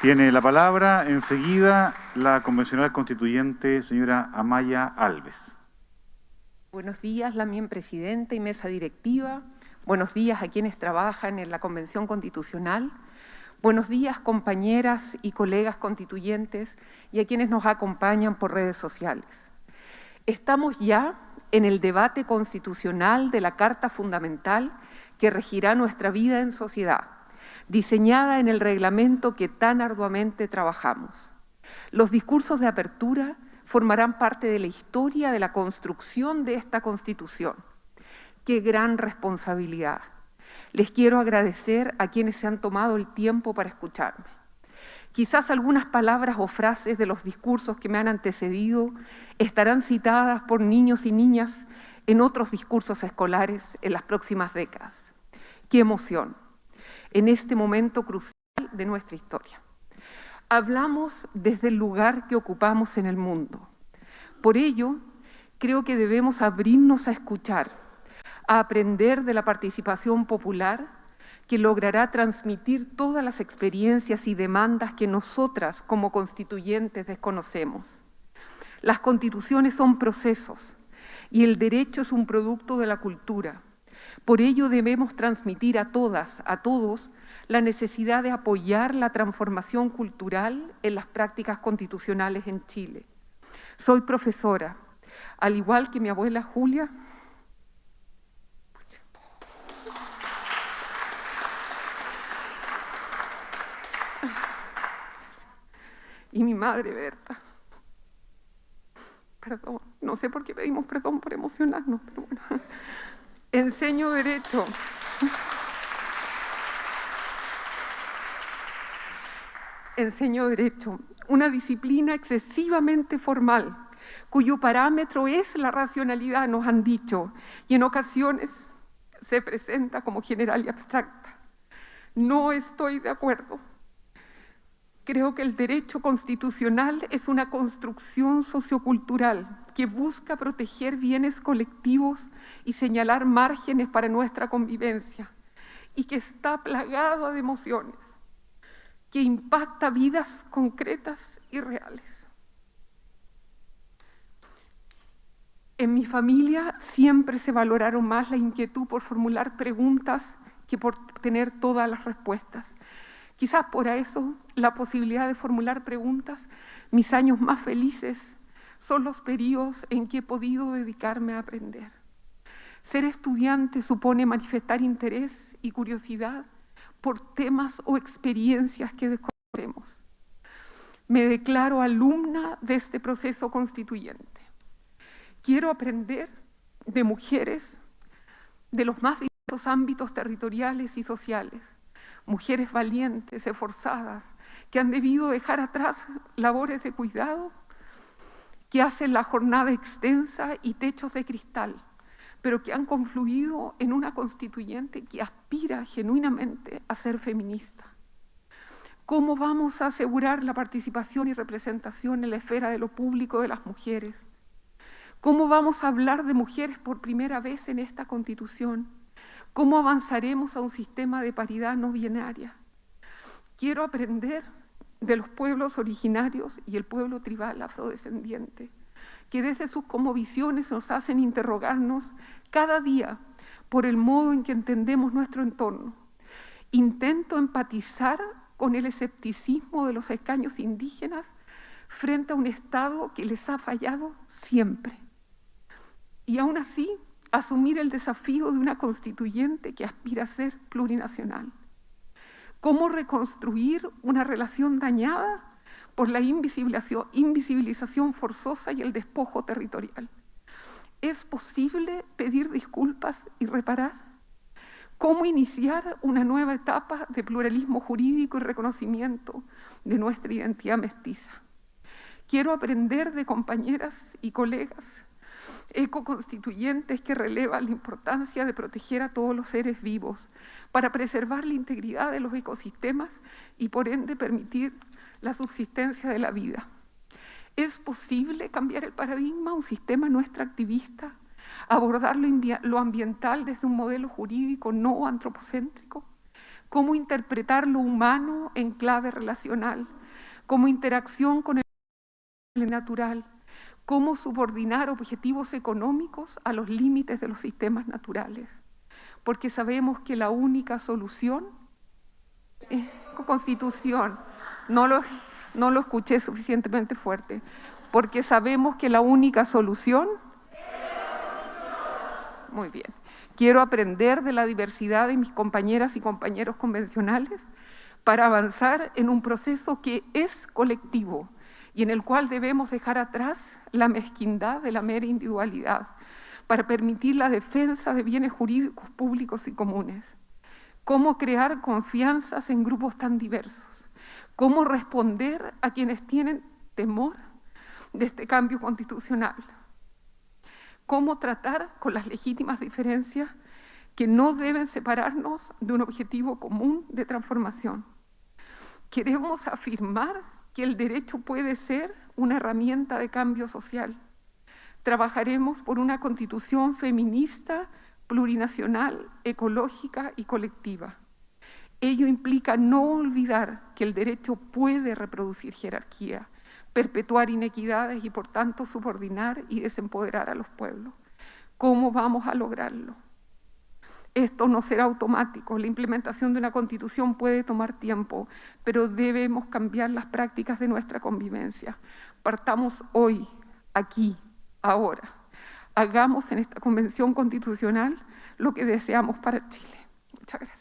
Tiene la palabra enseguida la convencional constituyente, señora Amaya Alves. Buenos días, la mien presidenta y mesa directiva. Buenos días a quienes trabajan en la Convención Constitucional. Buenos días, compañeras y colegas constituyentes y a quienes nos acompañan por redes sociales. Estamos ya en el debate constitucional de la Carta Fundamental que regirá nuestra vida en sociedad diseñada en el reglamento que tan arduamente trabajamos. Los discursos de apertura formarán parte de la historia de la construcción de esta Constitución. ¡Qué gran responsabilidad! Les quiero agradecer a quienes se han tomado el tiempo para escucharme. Quizás algunas palabras o frases de los discursos que me han antecedido estarán citadas por niños y niñas en otros discursos escolares en las próximas décadas. ¡Qué emoción! En este momento crucial de nuestra historia. Hablamos desde el lugar que ocupamos en el mundo. Por ello, creo que debemos abrirnos a escuchar, a aprender de la participación popular que logrará transmitir todas las experiencias y demandas que nosotras como constituyentes desconocemos. Las constituciones son procesos y el derecho es un producto de la cultura. Por ello debemos transmitir a todas, a todos, la necesidad de apoyar la transformación cultural en las prácticas constitucionales en Chile. Soy profesora, al igual que mi abuela Julia, y mi madre Berta. Perdón, no sé por qué pedimos perdón por emocionarnos, pero bueno. Enseño Derecho. Enseño Derecho, una disciplina excesivamente formal, cuyo parámetro es la racionalidad, nos han dicho, y en ocasiones se presenta como general y abstracta. No estoy de acuerdo. Creo que el derecho constitucional es una construcción sociocultural que busca proteger bienes colectivos y señalar márgenes para nuestra convivencia y que está plagado de emociones, que impacta vidas concretas y reales. En mi familia siempre se valoraron más la inquietud por formular preguntas que por tener todas las respuestas. Quizás por eso la posibilidad de formular preguntas, mis años más felices son los periodos en que he podido dedicarme a aprender. Ser estudiante supone manifestar interés y curiosidad por temas o experiencias que desconocemos. Me declaro alumna de este proceso constituyente. Quiero aprender de mujeres de los más diversos ámbitos territoriales y sociales, mujeres valientes, esforzadas, que han debido dejar atrás labores de cuidado, que hacen la jornada extensa y techos de cristal, pero que han confluido en una constituyente que aspira genuinamente a ser feminista. ¿Cómo vamos a asegurar la participación y representación en la esfera de lo público de las mujeres? ¿Cómo vamos a hablar de mujeres por primera vez en esta constitución? ¿Cómo avanzaremos a un sistema de paridad no binaria? Quiero aprender de los pueblos originarios y el pueblo tribal afrodescendiente que desde sus visiones nos hacen interrogarnos cada día por el modo en que entendemos nuestro entorno. Intento empatizar con el escepticismo de los escaños indígenas frente a un Estado que les ha fallado siempre. Y aún así, asumir el desafío de una constituyente que aspira a ser plurinacional. ¿Cómo reconstruir una relación dañada por la invisibilización forzosa y el despojo territorial. ¿Es posible pedir disculpas y reparar? ¿Cómo iniciar una nueva etapa de pluralismo jurídico y reconocimiento de nuestra identidad mestiza? Quiero aprender de compañeras y colegas ecoconstituyentes que relevan la importancia de proteger a todos los seres vivos para preservar la integridad de los ecosistemas y por ende permitir la subsistencia de la vida. ¿Es posible cambiar el paradigma, un sistema no extractivista, abordar lo, ambiental desde un modelo jurídico no antropocéntrico? cómo interpretar lo humano en clave relacional, cómo interacción con el natural, cómo subordinar objetivos económicos a los límites de los sistemas naturales, porque sabemos que la única solución es constitución, no lo, no lo escuché suficientemente fuerte, porque sabemos que la única solución... Muy bien. Quiero aprender de la diversidad de mis compañeras y compañeros convencionales para avanzar en un proceso que es colectivo y en el cual debemos dejar atrás la mezquindad de la mera individualidad para permitir la defensa de bienes jurídicos públicos y comunes. Cómo crear confianzas en grupos tan diversos. Cómo responder a quienes tienen temor de este cambio constitucional. Cómo tratar con las legítimas diferencias que no deben separarnos de un objetivo común de transformación. Queremos afirmar que el derecho puede ser una herramienta de cambio social. Trabajaremos por una constitución feminista, plurinacional, ecológica y colectiva. Ello implica no olvidar que el derecho puede reproducir jerarquía, perpetuar inequidades y por tanto subordinar y desempoderar a los pueblos. ¿Cómo vamos a lograrlo? Esto no será automático, la implementación de una constitución puede tomar tiempo, pero debemos cambiar las prácticas de nuestra convivencia. Partamos hoy, aquí, ahora. Hagamos en esta convención constitucional lo que deseamos para Chile. Muchas gracias.